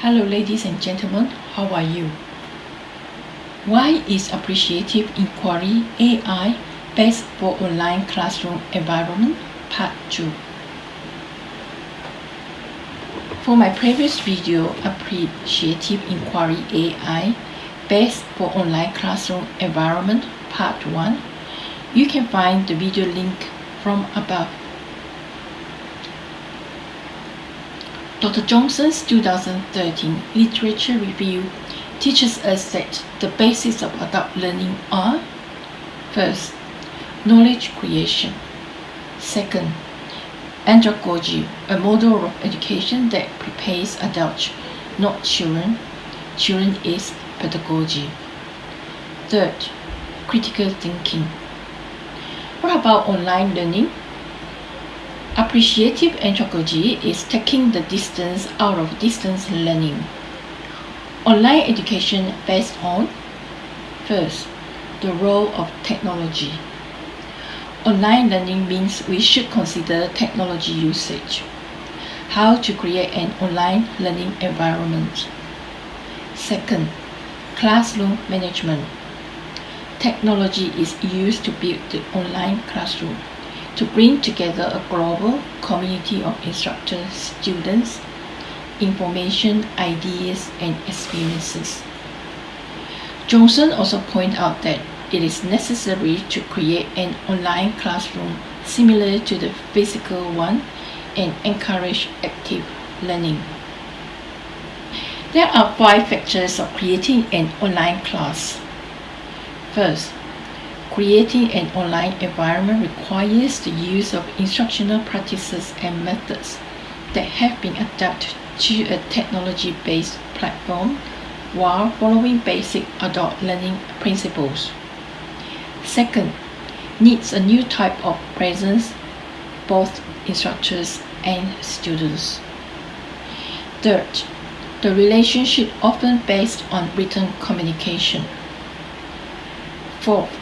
Hello ladies and gentlemen, how are you? Why is Appreciative Inquiry AI best for online classroom environment? Part 2 For my previous video, Appreciative Inquiry AI best for online classroom environment Part 1, you can find the video link from above. Dr. Johnson's 2013 Literature Review teaches us that the basis of adult learning are First, knowledge creation. Second, andragogy, a model of education that prepares adults, not children. Children is pedagogy. Third, critical thinking. What about online learning? Appreciative andragogy is taking the distance out of distance learning. Online education based on First, the role of technology. Online learning means we should consider technology usage. How to create an online learning environment. Second, classroom management. Technology is used to build the online classroom to bring together a global community of instructors, students, information, ideas, and experiences. Johnson also pointed out that it is necessary to create an online classroom similar to the physical one and encourage active learning. There are five factors of creating an online class. First, Creating an online environment requires the use of instructional practices and methods that have been adapted to a technology-based platform while following basic adult learning principles. Second, needs a new type of presence, both instructors and students. Third, the relationship often based on written communication. Fourth,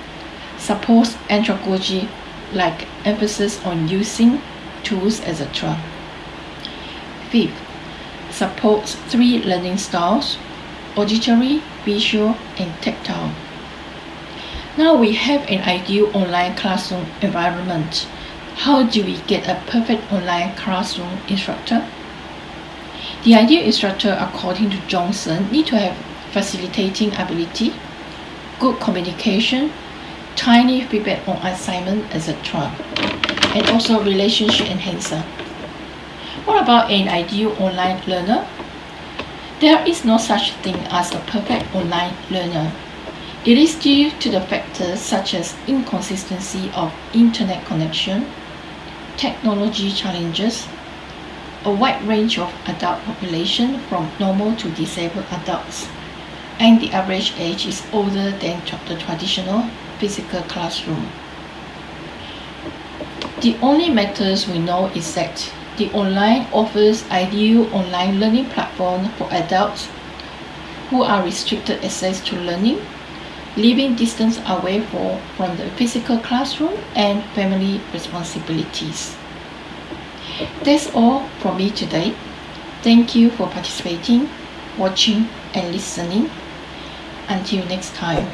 supports andragogy like emphasis on using tools, etc. Fifth, supports three learning styles, auditory, visual, and tactile. Now we have an ideal online classroom environment. How do we get a perfect online classroom instructor? The ideal instructor, according to Johnson, need to have facilitating ability, good communication, tiny feedback on assignment, etc. And also relationship enhancer. What about an ideal online learner? There is no such thing as a perfect online learner. It is due to the factors such as inconsistency of internet connection, technology challenges, a wide range of adult population from normal to disabled adults, and the average age is older than the traditional physical classroom. The only matters we know is that the online offers ideal online learning platform for adults who are restricted access to learning, living distance away for, from the physical classroom and family responsibilities. That's all from me today. Thank you for participating, watching and listening. Until next time.